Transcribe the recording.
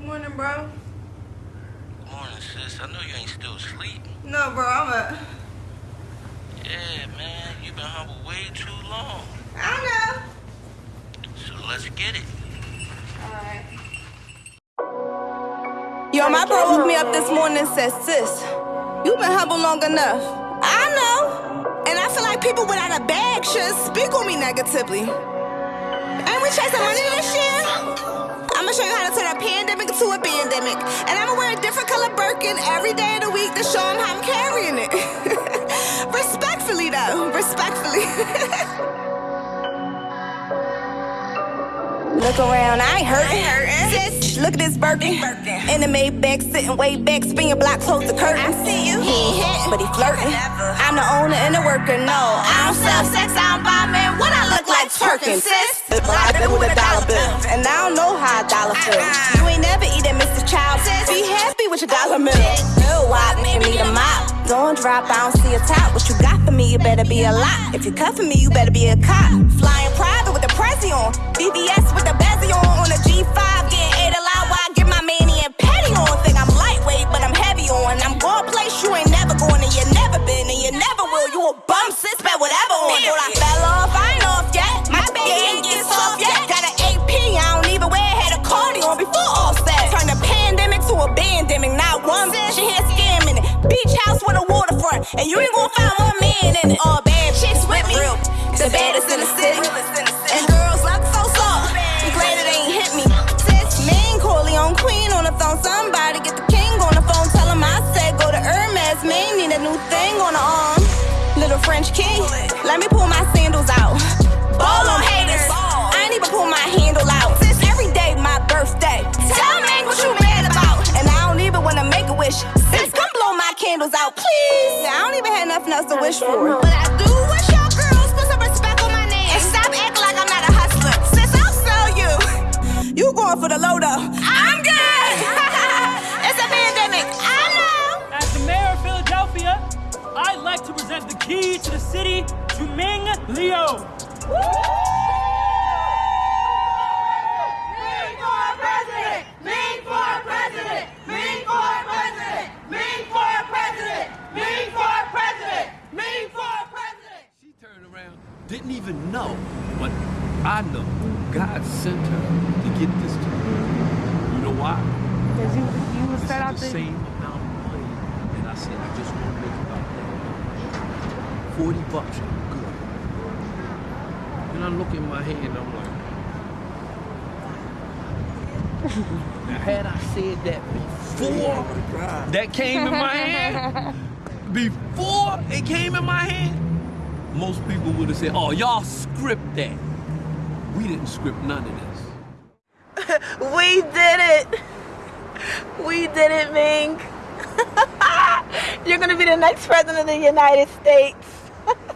bro. Good morning, sis. I know you ain't still asleep. No, bro, I'm a. Yeah, man. you've been humble way too long. I know. So let's get it. Alright. Yo, my bro woke me up this morning and said, Sis, you been humble long enough. I know. And I feel like people without a bag should speak on me negatively. Ain't we chasing money this year? I'ma show you how to turn a pandemic into a pandemic. And I'ma wear a different color Birkin every day of the week to show them how I'm carrying it. Respectfully, though. Respectfully. Look around, I ain't hurting. Sis, look at this Birkin. In the Maybach, sitting way back, spin your block, close the curtain. I see you. He ain't hitting, but he flirting. I'm the owner and the worker, no. I don't sell sex, I don't buy men. What I look like twerking, sis? But I bill with a dollar bill. Dollar feel. You ain't never eat at Mr. Chow. Be happy with your dollar. Real wop, you need a mop. Don't drop, I don't see a top. What you got for me, you better be a lot. If you for me, you better be a cop. Flying private with the Prezi on. BBS and you ain't gonna find one man in it. All bad chicks with me, the baddest in the city. And girls like so soft, I'm glad it ain't hit me. Sis, main Corleone queen on the phone, somebody get the king on the phone. Tell him I said go to Hermes, man, need a new thing on the arm. Little French king, let me pull my sandals out. Ball on haters, please. Yeah, I don't even have nothing else to wish for. But I do wish y'all girls put some respect on my name and stop acting like I'm not a hustler. Sis, I'll sell you. You going for the low though? I'm good. it's a pandemic. I know. As the mayor of Philadelphia, I'd like to present the key to the city to Ming Leo. She didn't even know, but I know God sent her to get this to me. You know why? Because you, you This start out the same amount of money. And I said, I just want to make about that. 40 bucks, I'm good. And I look in my hand, I'm like, now had I said that before that came in my hand, before it came in my hand, most people would have said, oh, y'all script that. We didn't script none of this. We did it. We did it, Mink. You're gonna be the next president of the United States.